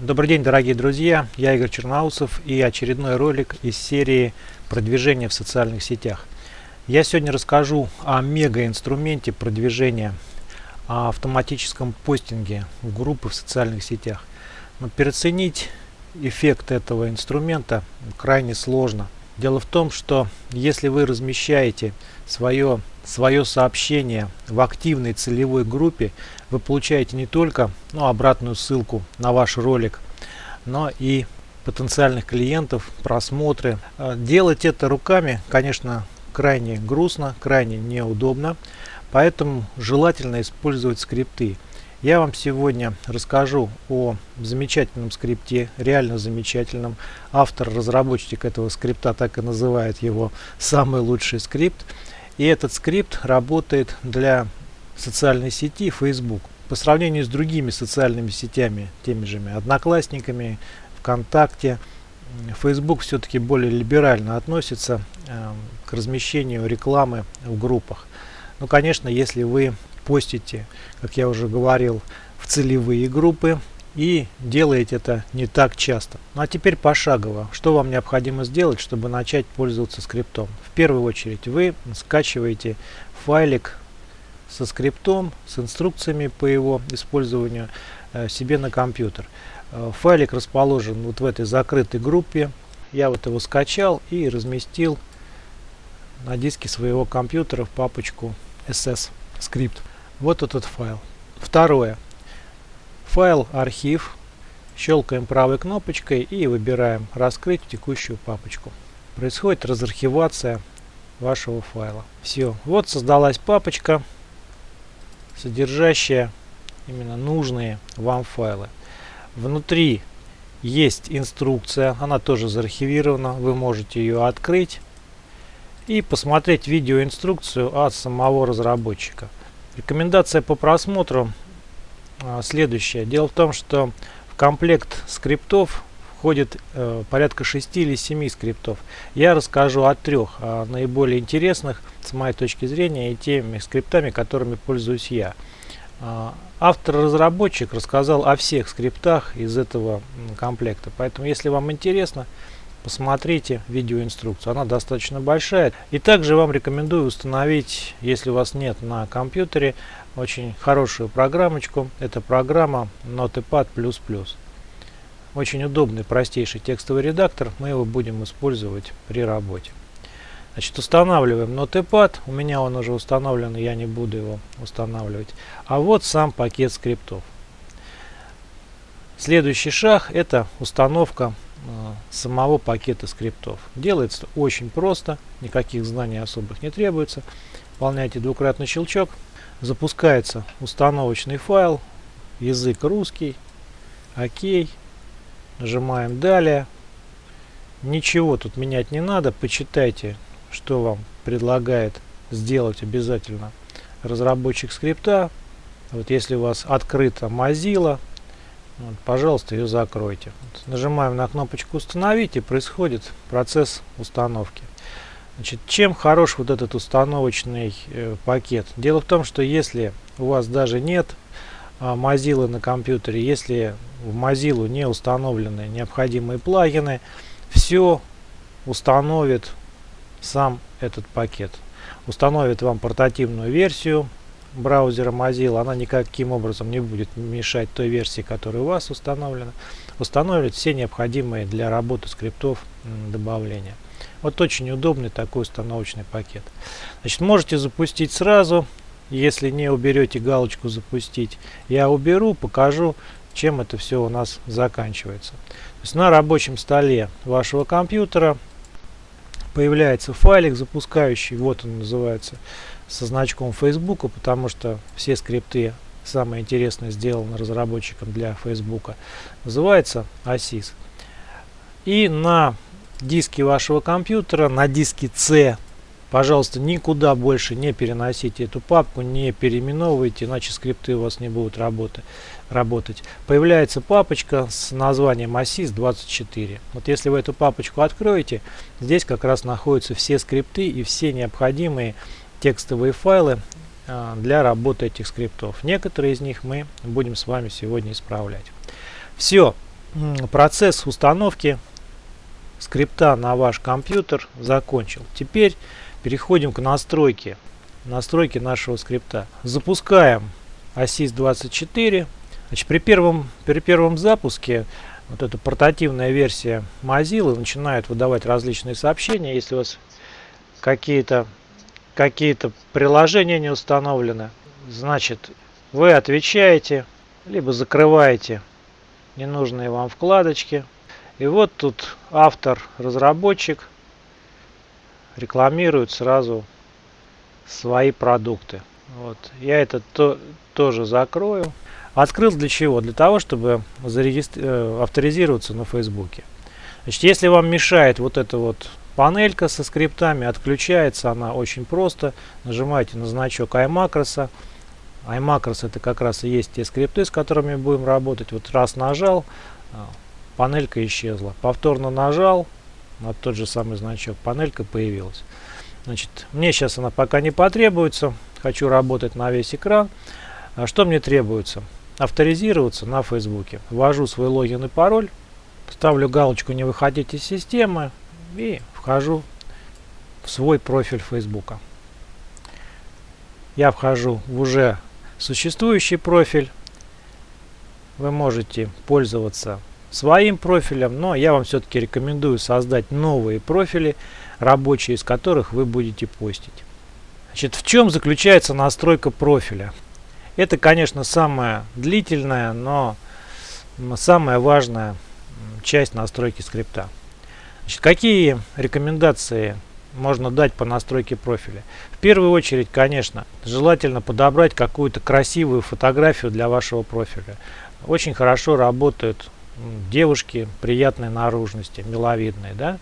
Добрый день, дорогие друзья! Я Игорь Черноусов и очередной ролик из серии продвижения в социальных сетях. Я сегодня расскажу о мега-инструменте продвижения, о автоматическом постинге в группы в социальных сетях. Но переоценить эффект этого инструмента крайне сложно. Дело в том, что если вы размещаете свое, свое сообщение в активной целевой группе, вы получаете не только ну, обратную ссылку на ваш ролик, но и потенциальных клиентов, просмотры. А, делать это руками, конечно, крайне грустно, крайне неудобно, поэтому желательно использовать скрипты. Я вам сегодня расскажу о замечательном скрипте, реально замечательном. Автор, разработчик этого скрипта так и называет его «самый лучший скрипт». И этот скрипт работает для социальной сети Facebook. По сравнению с другими социальными сетями, теми же Одноклассниками, ВКонтакте, Facebook все-таки более либерально относится э, к размещению рекламы в группах. Ну, конечно, если вы постите, как я уже говорил, в целевые группы и делаете это не так часто. Ну а теперь пошагово. Что вам необходимо сделать, чтобы начать пользоваться скриптом? В первую очередь вы скачиваете файлик со скриптом, с инструкциями по его использованию э, себе на компьютер. Э, файлик расположен вот в этой закрытой группе. Я вот его скачал и разместил на диске своего компьютера в папочку SS скрипт. Вот этот файл. Второе. Файл архив. Щелкаем правой кнопочкой и выбираем раскрыть текущую папочку. Происходит разархивация вашего файла. Все. Вот создалась папочка содержащая именно нужные вам файлы. Внутри есть инструкция, она тоже заархивирована, вы можете ее открыть и посмотреть видеоинструкцию от самого разработчика. Рекомендация по просмотру а, следующая. Дело в том, что в комплект скриптов входит э, порядка 6 или 7 скриптов. Я расскажу о трех о наиболее интересных с моей точки зрения и теми скриптами, которыми пользуюсь я. Э, Автор-разработчик рассказал о всех скриптах из этого комплекта, поэтому если вам интересно, посмотрите видеоинструкцию. Она достаточно большая. И также вам рекомендую установить, если у вас нет на компьютере, очень хорошую программочку. Это программа Notepad++. Очень удобный, простейший текстовый редактор. Мы его будем использовать при работе. Значит, устанавливаем Notepad. У меня он уже установлен, я не буду его устанавливать. А вот сам пакет скриптов. Следующий шаг это установка самого пакета скриптов. Делается очень просто, никаких знаний особых не требуется. Выполняйте двукратный щелчок. Запускается установочный файл, язык русский, окей. Нажимаем далее. Ничего тут менять не надо. Почитайте, что вам предлагает сделать обязательно разработчик скрипта. Вот если у вас открыта Mozilla, вот, пожалуйста, ее закройте. Вот, нажимаем на кнопочку «Установить» и происходит процесс установки. Значит, чем хорош вот этот установочный э, пакет? Дело в том, что если у вас даже нет а, Mozilla на компьютере, если в Mozilla не установлены необходимые плагины, все установит сам этот пакет. Установит вам портативную версию браузера Mozilla, она никаким образом не будет мешать той версии, которая у вас установлена. Установит все необходимые для работы скриптов добавления. Вот очень удобный такой установочный пакет. Значит, можете запустить сразу если не уберете галочку запустить, я уберу, покажу, чем это все у нас заканчивается. То есть на рабочем столе вашего компьютера появляется файлик запускающий, вот он называется, со значком Facebook, потому что все скрипты самое интересное сделаны разработчиком для Facebook, называется ASIS. И на диске вашего компьютера, на диске C Пожалуйста, никуда больше не переносите эту папку, не переименовывайте, иначе скрипты у вас не будут работать. Появляется папочка с названием ASIS24. Вот если вы эту папочку откроете, здесь как раз находятся все скрипты и все необходимые текстовые файлы а, для работы этих скриптов. Некоторые из них мы будем с вами сегодня исправлять. Все. процесс установки скрипта на ваш компьютер закончил. Теперь переходим к настройке, настройке нашего скрипта. Запускаем ASIS-24. Значит, при, первом, при первом запуске вот эта портативная версия Mozilla начинает выдавать различные сообщения. Если у вас какие-то какие-то приложения не установлены, значит вы отвечаете, либо закрываете ненужные вам вкладочки. И вот тут автор, разработчик рекламирует сразу свои продукты. Вот. Я это то, тоже закрою. Открыл для чего? Для того, чтобы зарегистр... Э, авторизироваться на Фейсбуке. Значит, если вам мешает вот эта вот панелька со скриптами, отключается она очень просто. Нажимаете на значок iMacros iMacros это как раз и есть те скрипты, с которыми будем работать. Вот раз нажал, а, панелька исчезла. Повторно нажал на тот же самый значок, панелька появилась. Значит, мне сейчас она пока не потребуется. Хочу работать на весь экран. А что мне требуется? Авторизироваться на Фейсбуке. Ввожу свой логин и пароль. Ставлю галочку «Не выходить из системы» и вхожу в свой профиль Фейсбука. Я вхожу в уже существующий профиль. Вы можете пользоваться своим профилем, но я вам все-таки рекомендую создать новые профили, рабочие из которых вы будете постить. Значит, в чем заключается настройка профиля? Это, конечно, самая длительная, но самая важная часть настройки скрипта. Значит, какие рекомендации можно дать по настройке профиля. В первую очередь, конечно, желательно подобрать какую-то красивую фотографию для вашего профиля. Очень хорошо работают девушки приятной наружности, миловидные. Да?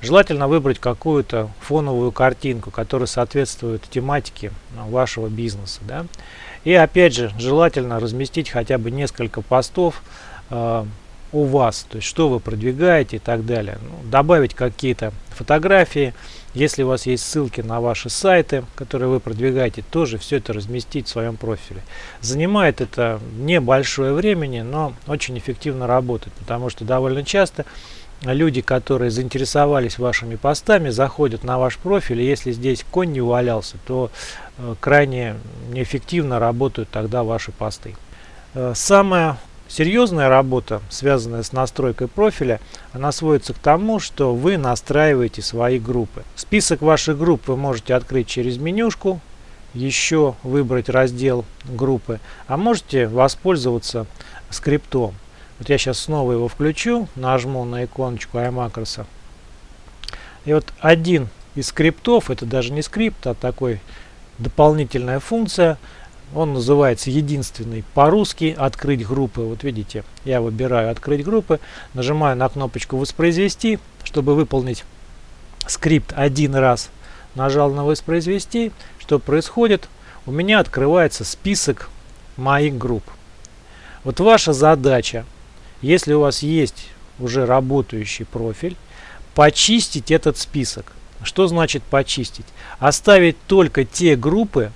Желательно выбрать какую-то фоновую картинку, которая соответствует тематике ну, вашего бизнеса. Да? И опять же, желательно разместить хотя бы несколько постов э, у вас, то есть что вы продвигаете и так далее. Ну, добавить какие-то фотографии, если у вас есть ссылки на ваши сайты, которые вы продвигаете, тоже все это разместить в своем профиле. Занимает это небольшое времени, но очень эффективно работает, потому что довольно часто люди, которые заинтересовались вашими постами, заходят на ваш профиль, и если здесь конь не увалялся, то э, крайне неэффективно работают тогда ваши посты. Э, самое Серьезная работа, связанная с настройкой профиля, она сводится к тому, что вы настраиваете свои группы. Список ваших групп вы можете открыть через менюшку, еще выбрать раздел группы, а можете воспользоваться скриптом. Вот я сейчас снова его включу, нажму на иконочку iMacros. И вот один из скриптов, это даже не скрипт, а такой дополнительная функция – он называется единственный по-русски открыть группы. Вот видите, я выбираю открыть группы, нажимаю на кнопочку воспроизвести, чтобы выполнить скрипт один раз. Нажал на воспроизвести. Что происходит? У меня открывается список моих групп. Вот ваша задача, если у вас есть уже работающий профиль, почистить этот список. Что значит почистить? Оставить только те группы,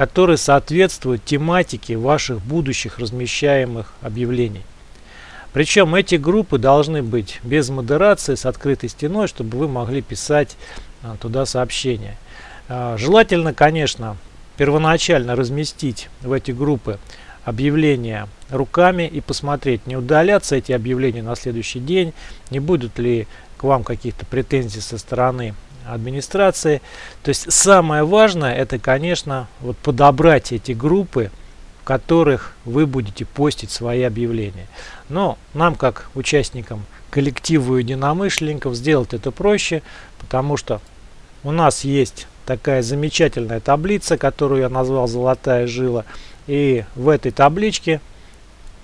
которые соответствуют тематике ваших будущих размещаемых объявлений. Причем эти группы должны быть без модерации, с открытой стеной, чтобы вы могли писать а, туда сообщения. А, желательно, конечно, первоначально разместить в эти группы объявления руками и посмотреть, не удалятся эти объявления на следующий день, не будут ли к вам каких-то претензий со стороны администрации. То есть самое важное это, конечно, вот подобрать эти группы, в которых вы будете постить свои объявления. Но нам, как участникам коллективу единомышленников, сделать это проще, потому что у нас есть такая замечательная таблица, которую я назвал «Золотая жила». И в этой табличке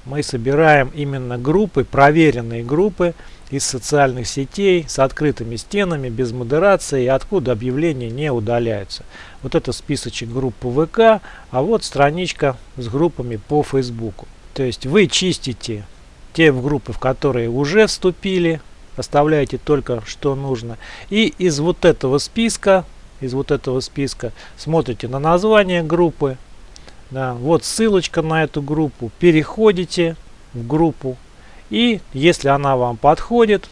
мы собираем именно группы, проверенные группы, из социальных сетей с открытыми стенами, без модерации, откуда объявления не удаляются. Вот это списочек группы ВК, а вот страничка с группами по Фейсбуку. То есть вы чистите те группы, в которые уже вступили, оставляете только что нужно. И из вот этого списка, из вот этого списка смотрите на название группы, да, вот ссылочка на эту группу, переходите в группу, И если она вам подходит,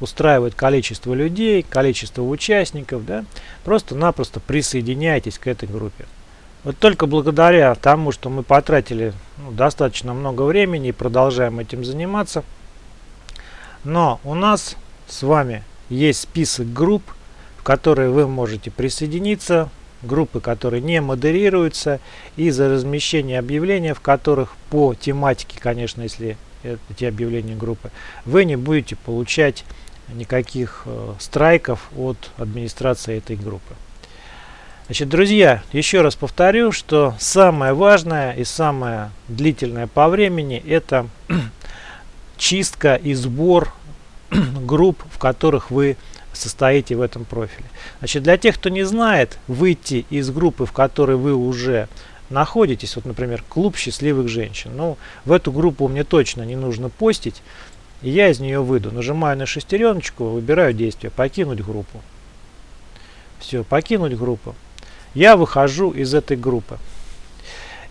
устраивает количество людей, количество участников, да, просто-напросто присоединяйтесь к этой группе. Вот только благодаря тому, что мы потратили ну, достаточно много времени и продолжаем этим заниматься, но у нас с вами есть список групп, в которые вы можете присоединиться, группы, которые не модерируются, и за размещение объявления, в которых по тематике, конечно, если эти объявления группы, вы не будете получать никаких э, страйков от администрации этой группы. Значит, друзья, еще раз повторю, что самое важное и самое длительное по времени это чистка и сбор групп, в которых вы состоите в этом профиле. Значит, для тех, кто не знает, выйти из группы, в которой вы уже находитесь, вот, например, клуб счастливых женщин. Ну, в эту группу мне точно не нужно постить, и я из нее выйду. Нажимаю на шестереночку, выбираю действие, покинуть группу. Все, покинуть группу. Я выхожу из этой группы.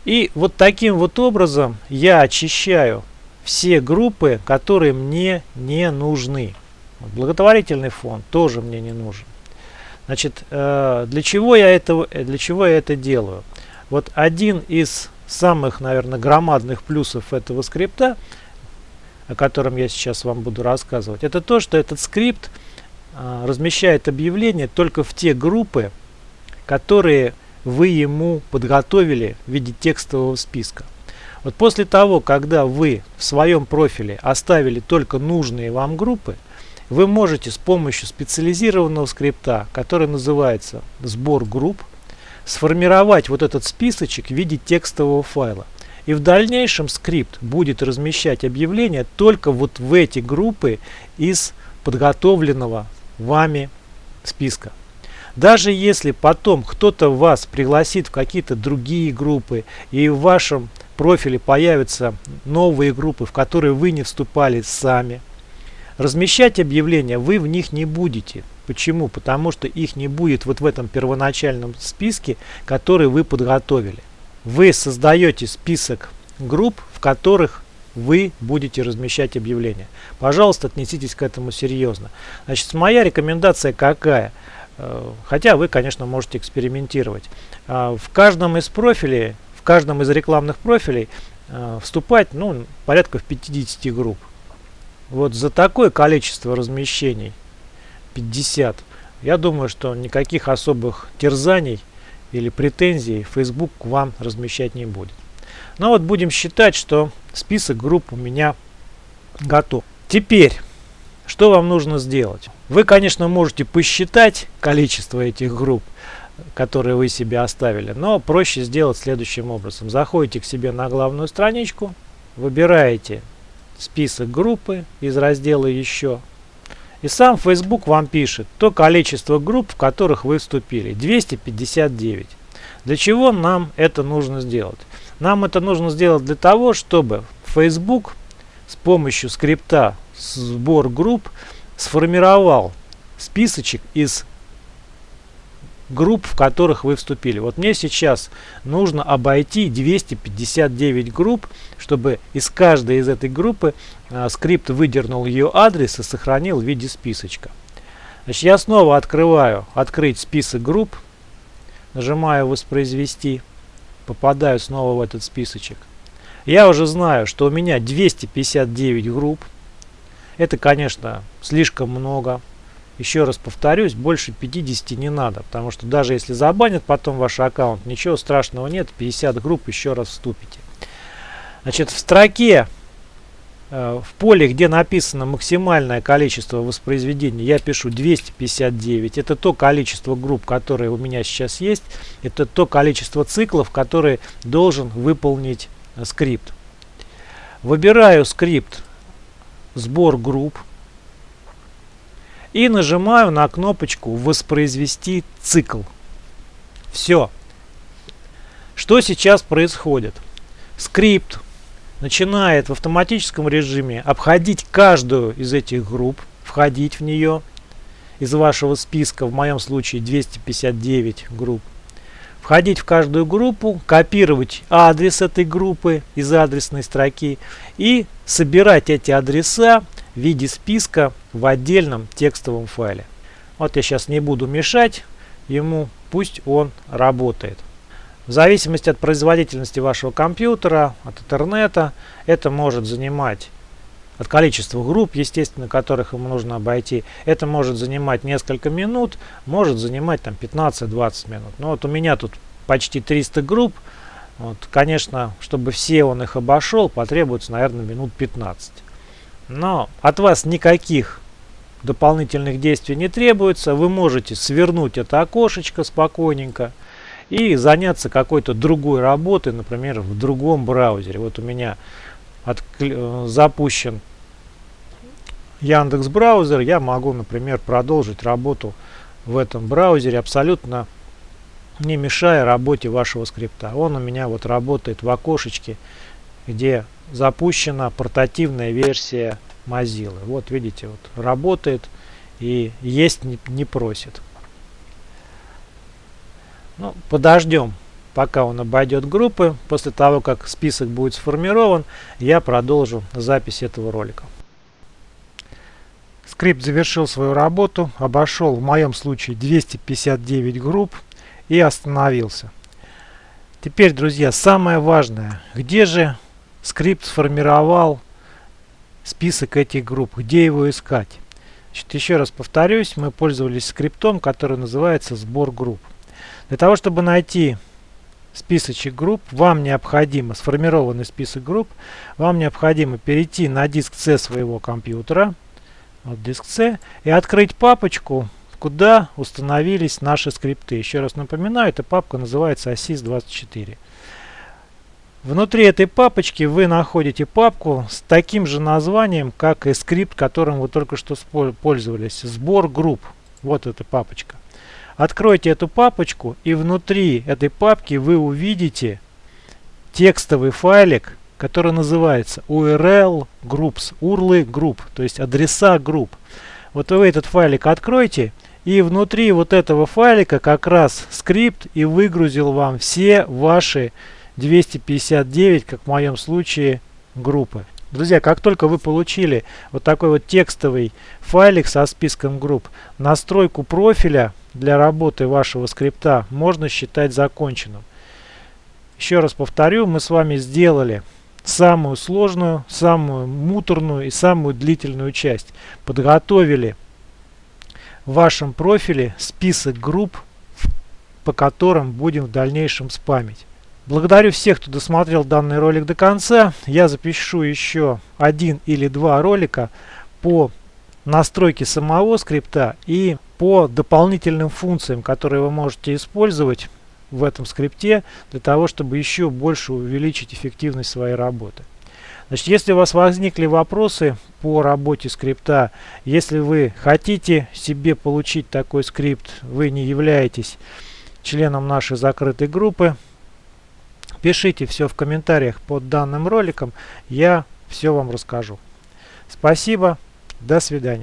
И вот таким вот образом я очищаю все группы, которые мне не нужны. Благотворительный фонд тоже мне не нужен. Значит, э, для чего я это, для чего я это делаю? Вот один из самых, наверное, громадных плюсов этого скрипта, о котором я сейчас вам буду рассказывать, это то, что этот скрипт э, размещает объявления только в те группы, которые вы ему подготовили в виде текстового списка. Вот после того, когда вы в своем профиле оставили только нужные вам группы, вы можете с помощью специализированного скрипта, который называется сбор групп, сформировать вот этот списочек в виде текстового файла. И в дальнейшем скрипт будет размещать объявления только вот в эти группы из подготовленного вами списка. Даже если потом кто-то вас пригласит в какие-то другие группы и в вашем профиле появятся новые группы, в которые вы не вступали сами, размещать объявления вы в них не будете. Почему? Потому что их не будет вот в этом первоначальном списке, который вы подготовили. Вы создаете список групп, в которых вы будете размещать объявления. Пожалуйста, отнеситесь к этому серьезно. Значит, моя рекомендация какая? Э, хотя вы, конечно, можете экспериментировать. А, в каждом из профилей, в каждом из рекламных профилей э, вступать ну, порядка в 50 групп. Вот за такое количество размещений 50. Я думаю, что никаких особых терзаний или претензий Facebook к вам размещать не будет. Но ну вот будем считать, что список групп у меня готов. Теперь, что вам нужно сделать? Вы, конечно, можете посчитать количество этих групп, которые вы себе оставили, но проще сделать следующим образом. Заходите к себе на главную страничку, выбираете список группы из раздела «Еще», и сам Facebook вам пишет то количество групп, в которых вы вступили. 259. Для чего нам это нужно сделать? Нам это нужно сделать для того, чтобы Facebook с помощью скрипта сбор групп сформировал списочек из групп, в которых вы вступили. Вот мне сейчас нужно обойти 259 групп, чтобы из каждой из этой группы а, скрипт выдернул ее адрес и сохранил в виде списочка. Значит, я снова открываю «Открыть список групп», нажимаю «Воспроизвести», попадаю снова в этот списочек. Я уже знаю, что у меня 259 групп. Это, конечно, слишком много. Еще раз повторюсь, больше 50 не надо, потому что даже если забанят потом ваш аккаунт, ничего страшного нет, 50 групп еще раз вступите. Значит, в строке, э, в поле, где написано максимальное количество воспроизведений, я пишу 259. Это то количество групп, которые у меня сейчас есть. Это то количество циклов, которые должен выполнить э, скрипт. Выбираю скрипт сбор групп и нажимаю на кнопочку «Воспроизвести цикл». Все. Что сейчас происходит? Скрипт начинает в автоматическом режиме обходить каждую из этих групп, входить в нее из вашего списка, в моем случае 259 групп, входить в каждую группу, копировать адрес этой группы из адресной строки и собирать эти адреса в виде списка в отдельном текстовом файле. Вот я сейчас не буду мешать ему, пусть он работает. В зависимости от производительности вашего компьютера, от интернета, это может занимать от количества групп, естественно, которых ему нужно обойти. Это может занимать несколько минут, может занимать там 15-20 минут. Но вот у меня тут почти 300 групп. Вот, конечно, чтобы все он их обошел, потребуется, наверное, минут 15. Но от вас никаких дополнительных действий не требуется. Вы можете свернуть это окошечко спокойненько и заняться какой-то другой работой, например, в другом браузере. Вот у меня э, запущен Яндекс браузер, я могу, например, продолжить работу в этом браузере абсолютно не мешая работе вашего скрипта. Он у меня вот работает в окошечке, где запущена портативная версия Mozilla. Вот видите, вот работает и есть не, не просит. Ну, подождем, пока он обойдет группы. После того, как список будет сформирован, я продолжу запись этого ролика. Скрипт завершил свою работу, обошел в моем случае 259 групп и остановился. Теперь, друзья, самое важное. Где же скрипт сформировал список этих групп? Где его искать? Значит, еще раз повторюсь, мы пользовались скриптом, который называется сбор групп. Для того, чтобы найти списочек групп, вам необходимо, сформированный список групп, вам необходимо перейти на диск C своего компьютера, вот диск C, и открыть папочку, куда установились наши скрипты. Еще раз напоминаю, эта папка называется ASIS24. Внутри этой папочки вы находите папку с таким же названием, как и скрипт, которым вы только что пользовались. Сбор групп. Вот эта папочка. Откройте эту папочку и внутри этой папки вы увидите текстовый файлик, который называется URL groups, URL групп, то есть адреса групп. Вот вы этот файлик откройте и внутри вот этого файлика как раз скрипт и выгрузил вам все ваши 259, как в моем случае, группы. Друзья, как только вы получили вот такой вот текстовый файлик со списком групп, настройку профиля для работы вашего скрипта можно считать законченным. Еще раз повторю, мы с вами сделали самую сложную, самую муторную и самую длительную часть. Подготовили в вашем профиле список групп, по которым будем в дальнейшем спамить. Благодарю всех, кто досмотрел данный ролик до конца. Я запишу еще один или два ролика по настройке самого скрипта и по дополнительным функциям, которые вы можете использовать в этом скрипте для того, чтобы еще больше увеличить эффективность своей работы. Значит, если у вас возникли вопросы по работе скрипта, если вы хотите себе получить такой скрипт, вы не являетесь членом нашей закрытой группы, Пишите все в комментариях под данным роликом, я все вам расскажу. Спасибо, до свидания.